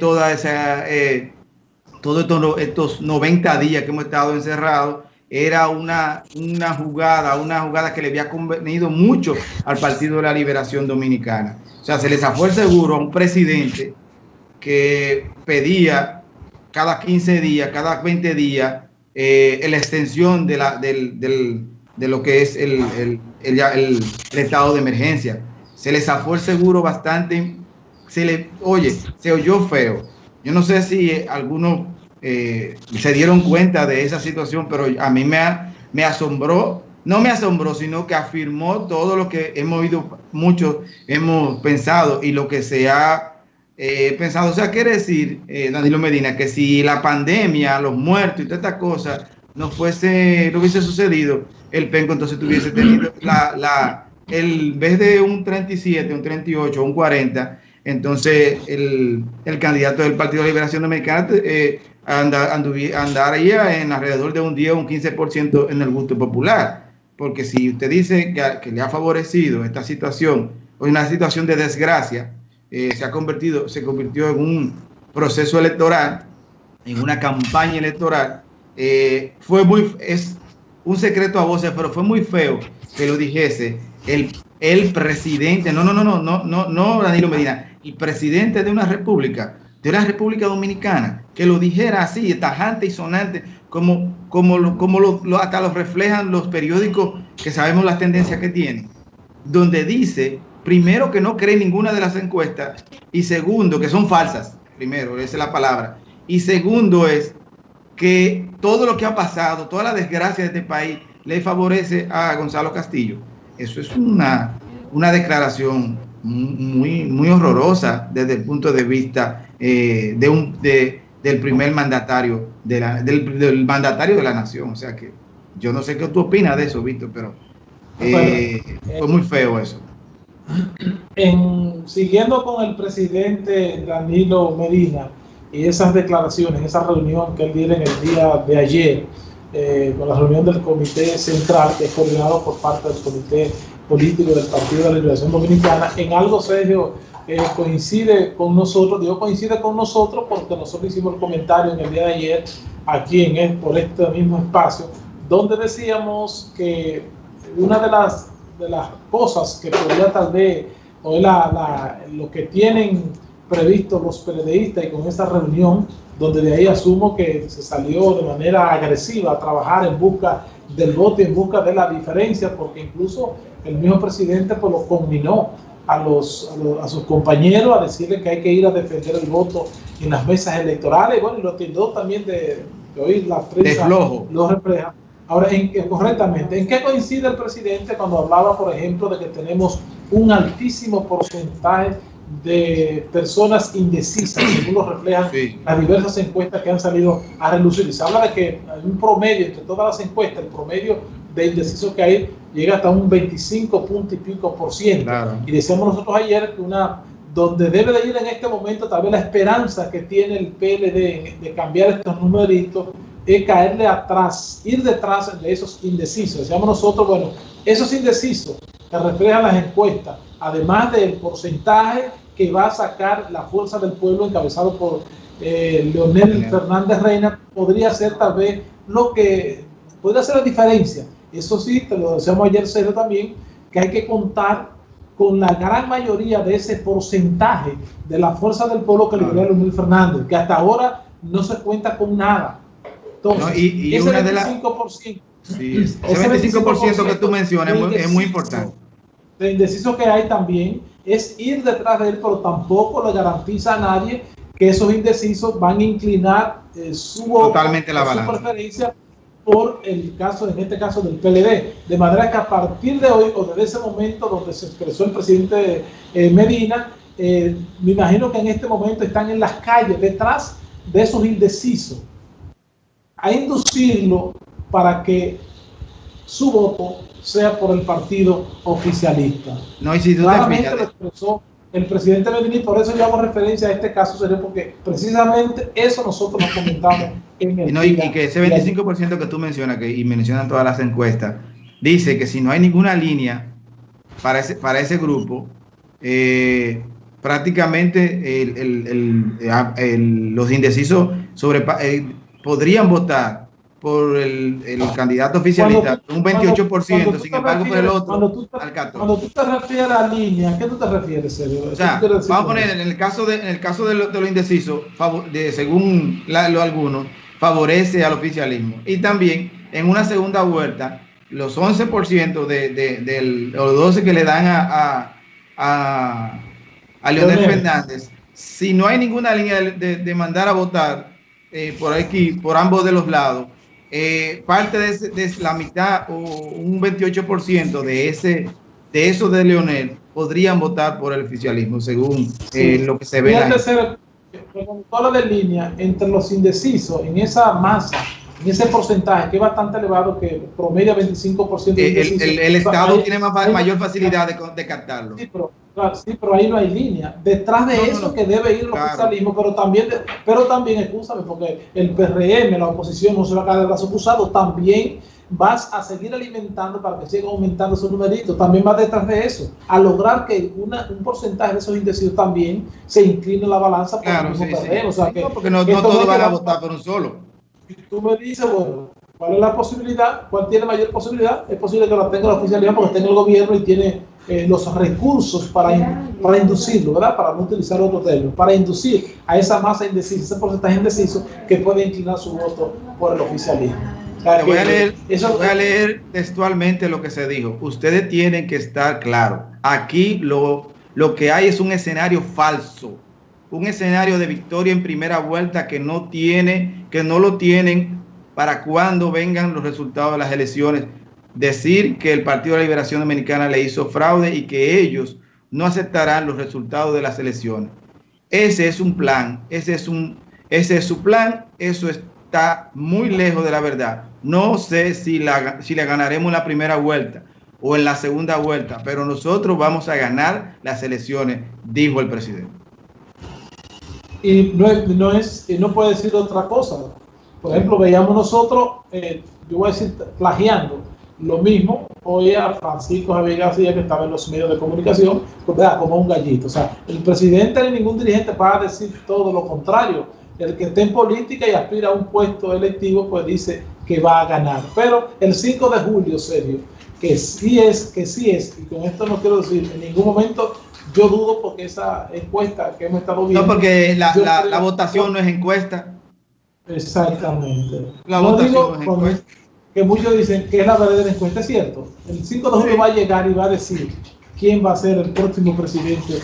toda esa, eh, todos estos, estos 90 días que hemos estado encerrados era una, una jugada, una jugada que le había convenido mucho al Partido de la Liberación Dominicana. O sea, se les zafó el seguro a un presidente que pedía cada 15 días, cada 20 días, eh, la extensión de, la, del, del, de lo que es el, el, el, estado de emergencia. Se les zafó el seguro bastante, se le, oye, se oyó feo. Yo no sé si algunos eh, se dieron cuenta de esa situación, pero a mí me, me asombró, no me asombró, sino que afirmó todo lo que hemos oído, muchos hemos pensado y lo que se ha eh, pensado. O sea, quiere decir, eh, Danilo Medina, que si la pandemia, los muertos y todas estas cosas no fuese, no hubiese sucedido, el penco entonces tuviese tenido la, la, el vez de un 37, un 38, un 40, entonces el, el candidato del Partido de Liberación Dominicana eh, andar, andaría en alrededor de un 10 o un 15% en el gusto popular. Porque si usted dice que, le ha favorecido esta situación, o una situación de desgracia, eh, se ha convertido, se convirtió en un proceso electoral, en una campaña electoral, eh, fue muy, es un secreto a voces, pero fue muy feo que lo dijese el, el presidente, no, no, no, no, no, no, no, Danilo Medina, el presidente de una república de la República Dominicana, que lo dijera así, tajante y sonante, como, como, como lo, hasta lo reflejan los periódicos que sabemos las tendencias que tienen, donde dice, primero, que no cree ninguna de las encuestas, y segundo, que son falsas, primero, esa es la palabra, y segundo es que todo lo que ha pasado, toda la desgracia de este país, le favorece a Gonzalo Castillo. Eso es una, una declaración muy, muy horrorosa desde el punto de vista eh, de un, de, del primer mandatario, de la, del, mandatario de la nación. O sea que yo no sé qué tú opinas de eso, Víctor, pero eh, fue muy feo eso. En, siguiendo con el presidente Danilo Medina y esas declaraciones, esa reunión que él dio en el día de ayer, eh, con la reunión del Comité Central, que es coordinado por parte del Comité Político del Partido de la Liberación Dominicana, en algo serio coincide con nosotros, digo coincide con nosotros porque nosotros hicimos el comentario en el día de ayer aquí en por este mismo espacio, donde decíamos que una de las, de las cosas que podría tal vez, o la, la, lo que tienen previsto los periodistas y con esta reunión, donde de ahí asumo que se salió de manera agresiva a trabajar en busca del voto y en busca de la diferencia, porque incluso el mismo presidente pues, lo combinó a, los, a, sus compañeros a decirle que hay que ir a defender el voto en las mesas electorales. Y bueno, y lo tildó también de, de oír la prensa lo refleja. Ahora, en, correctamente, ¿en qué coincide el presidente cuando hablaba, por ejemplo, de que tenemos un altísimo porcentaje de personas indecisas, según lo reflejan las diversas encuestas que han salido a relucir? se habla de que hay un promedio entre todas las encuestas, el promedio de indecisos que hay llega hasta un 25 punto y pico por ciento. Y decíamos nosotros ayer que una donde debe de ir en este momento tal vez la esperanza que tiene el PLD de cambiar estos numeritos es caerle atrás, ir detrás de esos indecisos. Decíamos nosotros, bueno, esos indecisos que reflejan las encuestas, además del porcentaje que va a sacar la fuerza del pueblo encabezado por eh, Leonel Fernández Reina, podría ser tal vez lo que podría ser la diferencia. Eso sí, te lo decíamos ayer, Sergio, también, que hay que contar con la gran mayoría de ese porcentaje de la fuerza del pueblo que lideró Luis Fernández, que hasta ahora no se cuenta con nada. Entonces, y, ese 25%, sí, ese 25%, que tú mencionas es muy, importante. De indeciso que hay también es ir detrás de él, pero tampoco le garantiza a nadie que esos indecisos van a inclinar eh, su, Totalmente la su preferencia por el caso, en este caso del PLD. De manera que a partir de hoy o desde ese momento donde se expresó el presidente eh, Medina, eh, me imagino que en este momento están en las calles detrás de esos indecisos a inducirlo para que su voto sea por el partido oficialista. No, y si tú Claramente lo expresó el presidente y por eso yo hago referencia a este caso, sería porque precisamente eso nosotros nos comentamos en el y, y que ese 25% que tú mencionas, que, y mencionan todas las encuestas, dice que si no hay ninguna línea para ese, para ese grupo, eh, prácticamente los indecisos sobre, eh, podrían votar por el, candidato oficialista, un 28%, sin embargo por el otro, tú, al 14%. Cuando tú te refieres a línea, ¿a qué tú te refieres? O sea, vamos a poner, en el caso de, en el caso de, lo, de, según lo, algunos, favorece al oficialismo. Y también, en una segunda vuelta, los 11% de, de, del, los 12 que le dan a, a, a, Leonel Fernández, si no hay ninguna línea de, mandar a votar eh, por aquí, por ambos de los lados, eh, parte de, la mitad o un 28% de ese de eso de Leonel podrían votar por el oficialismo, según eh, lo que se ve. Ser, de línea entre los indecisos en esa masa, en ese porcentaje que es bastante elevado, que promedia 25%. De el, el, Estado tiene mayor facilidad de, de captarlo. Sí, pero sí, pero ahí no hay línea. Detrás de eso que debe ir el oficialismo, pero también, pero también, escúchame, porque el PRM, la oposición, no se va a caer de brazos cruzados, también vas a seguir alimentando para que siga aumentando su numerito. También va detrás de eso, a lograr que una, un porcentaje de esos indecisos también se incline la balanza por claro, el mismo sí, O sea, que, no, porque no, todos van a votar por un solo. Y tú me dices, bueno, ¿cuál es la posibilidad? ¿Cuál tiene mayor posibilidad? Es posible que la tenga la oficialidad porque tenga el gobierno y tiene eh, los recursos para, para inducirlo, ¿verdad? Para no utilizar otro término, para inducir a esa masa indecisa, ese porcentaje indeciso que puede inclinar su voto por el oficialismo. voy, a leer, eso, voy a leer textualmente lo que se dijo. Ustedes tienen que estar claros. Aquí lo, lo que hay es un escenario falso, un escenario de victoria en primera vuelta que no tiene, que no lo tienen para cuando vengan los resultados de las elecciones decir que el Partido de la Liberación Dominicana le hizo fraude y que ellos no aceptarán los resultados de las elecciones. Ese es un plan, ese es, un, ese es su plan, eso está muy lejos de la verdad. No sé si la, si la ganaremos en la primera vuelta o en la segunda vuelta, pero nosotros vamos a ganar las elecciones, dijo el presidente. Y no, no, es, no puede decir otra cosa. Por ejemplo, veíamos nosotros, eh, yo voy a decir, plagiando, lo mismo, hoy a Francisco Javier García, que estaba en los medios de comunicación, pues, como un gallito. O sea, el presidente ni ningún dirigente para decir todo lo contrario. El que esté en política y aspira a un puesto electivo, pues dice que va a ganar. Pero el 5 de julio, serio, que sí es, que sí es, y con esto no quiero decir en ningún momento yo dudo porque esa encuesta que hemos estado viendo. No, porque la, la, votación no es encuesta. Exactamente. La no es encuesta que muchos dicen que es la verdadera encuesta, es cierto. El 5 de julio va a llegar y va a decir quién va a ser el próximo presidente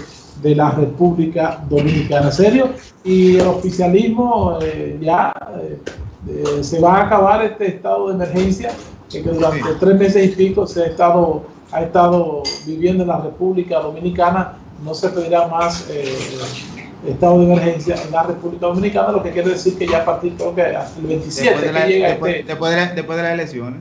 de la República Dominicana. ¿Serio? Y el oficialismo eh, ya eh, eh, se va a acabar este estado de emergencia que durante tres meses y pico se ha estado, ha estado viviendo en la República Dominicana. No se pedirá más estado de emergencia en la República Dominicana, lo que quiere decir que ya a partir creo que el 27 después de, la, después, este después, de, la, después de las elecciones.